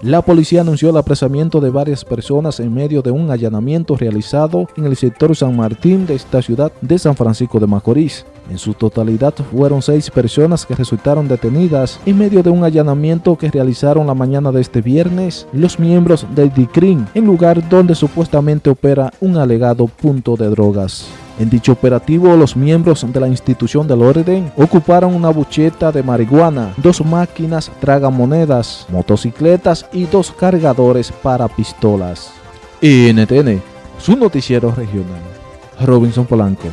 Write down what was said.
La policía anunció el apresamiento de varias personas en medio de un allanamiento realizado en el sector San Martín de esta ciudad de San Francisco de Macorís. En su totalidad fueron seis personas que resultaron detenidas en medio de un allanamiento que realizaron la mañana de este viernes los miembros del DICRIN en lugar donde supuestamente opera un alegado punto de drogas. En dicho operativo, los miembros de la institución del orden ocuparon una bucheta de marihuana, dos máquinas tragamonedas, motocicletas y dos cargadores para pistolas. NTN, su noticiero regional. Robinson Polanco.